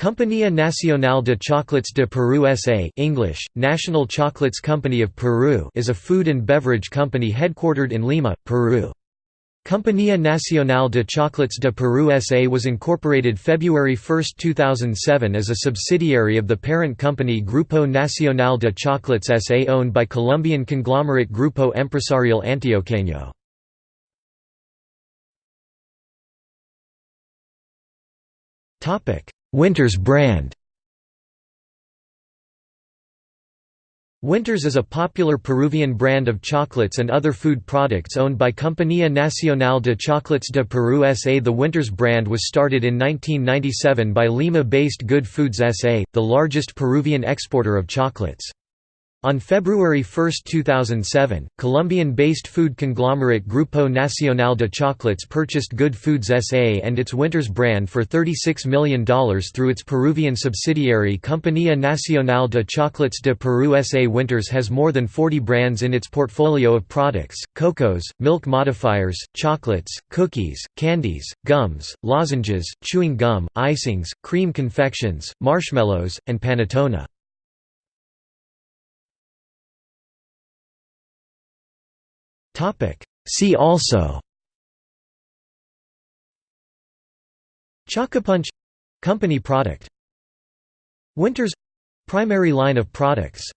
Compañía Nacional de Chocolates de Peru S.A. English, National Chocolates Company of Peru is a food and beverage company headquartered in Lima, Peru. Compañía Nacional de Chocolates de Peru S.A. was incorporated February 1, 2007 as a subsidiary of the parent company Grupo Nacional de Chocolates S.A. owned by Colombian conglomerate Grupo Empresarial Antioqueño. Winters brand Winters is a popular Peruvian brand of chocolates and other food products owned by Compañía Nacional de Chocolates de Peru S.A. The Winters brand was started in 1997 by Lima-based Good Foods S.A., the largest Peruvian exporter of chocolates. On February 1, 2007, Colombian-based food conglomerate Grupo Nacional de Chocolates purchased Good Foods S.A. and its Winters brand for $36 million through its Peruvian subsidiary Compañía Nacional de Chocolates de Peru S.A. Winters has more than 40 brands in its portfolio of products, cocos, milk modifiers, chocolates, cookies, candies, gums, lozenges, chewing gum, icings, cream confections, marshmallows, and panettone. See also. Chocopunch — company product. Winters — primary line of products